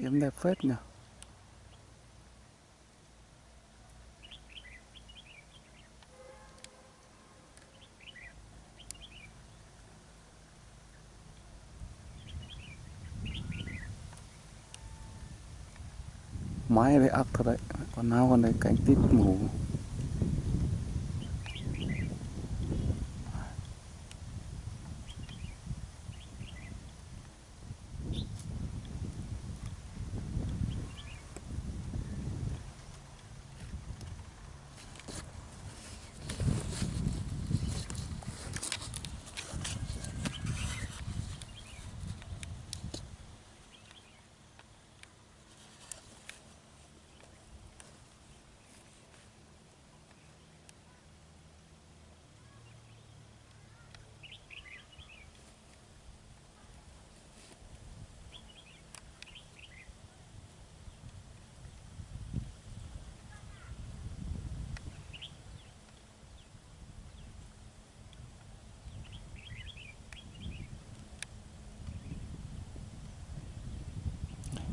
Yếm đẹp phết nhỉ? Mái đây ấp thật đấy. Còn nào còn đây cánh tít mù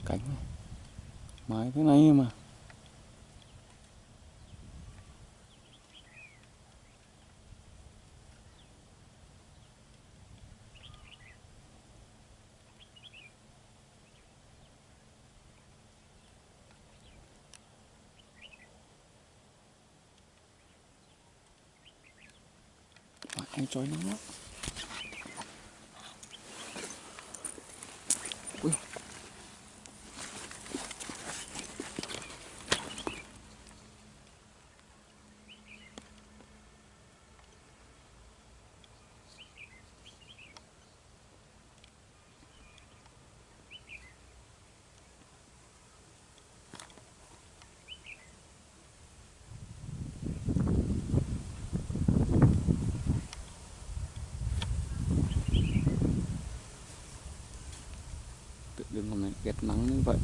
cánh này. mái thế này mà anh chói nắng lắm Ui. Tự dưng hôm nay ghét nắng như vậy.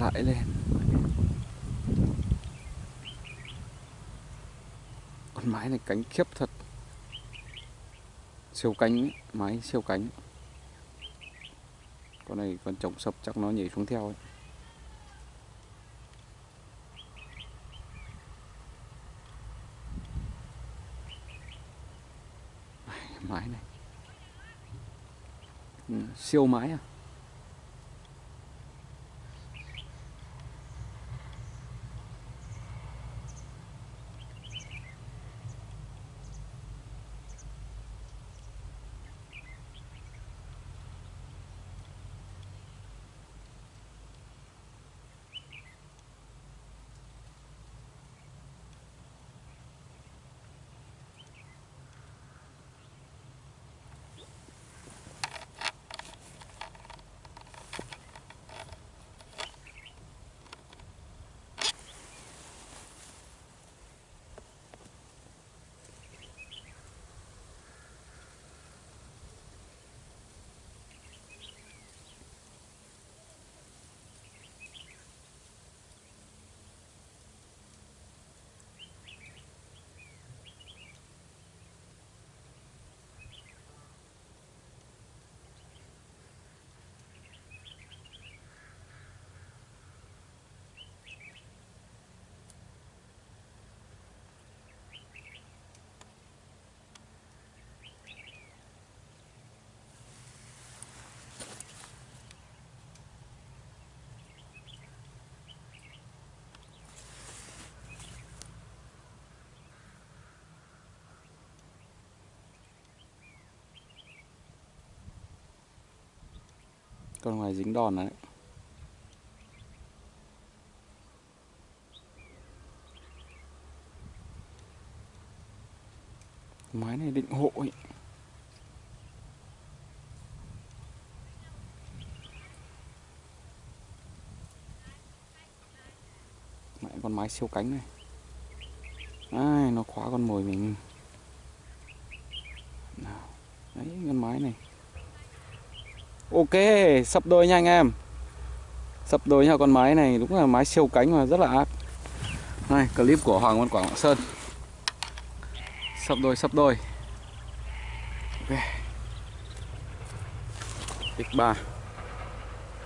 Lại lên con mái này cánh khiếp thật. Siêu cánh mái siêu cánh. Con này con trồng sập chắc nó nhảy xuống theo ấy. mái này. Ừ, siêu mái à? Con ngoài dính đòn đấy. Máy này định hộ ấy. Mẹ con mái siêu cánh này. Ai, nó khóa con mồi mình. Nào đấy con mái này ok sập đôi nha anh em. Sập đôi nha con máy này đúng là máy siêu cánh mà rất là ác. Này clip của Hoàng Văn Quảng Lạng Sơn. Sập đôi sập đôi. Ok. X3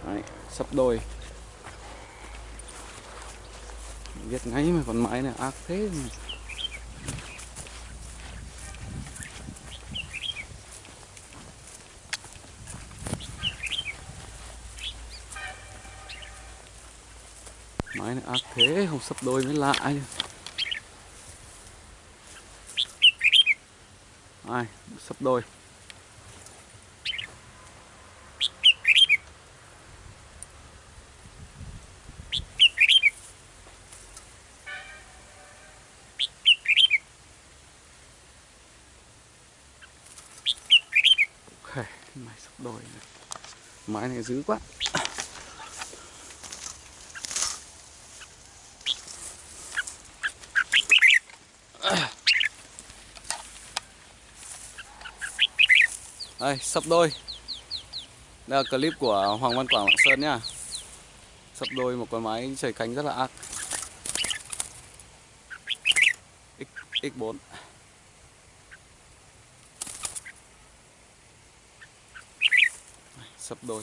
đấy, sập đôi. Viết ngay mà con máy này ác thế mà. Máy này ác thế không sắp đôi mới lạ chứ Ai, sắp đôi. Ok, máy sắp đôi này. Máy này dữ quá. Đây, sập đôi. Đây là clip của Hoàng Văn Quảng Lạng Sơn nhá. Sập đôi một con máy trời cánh rất là ác. X, X4 sập đôi.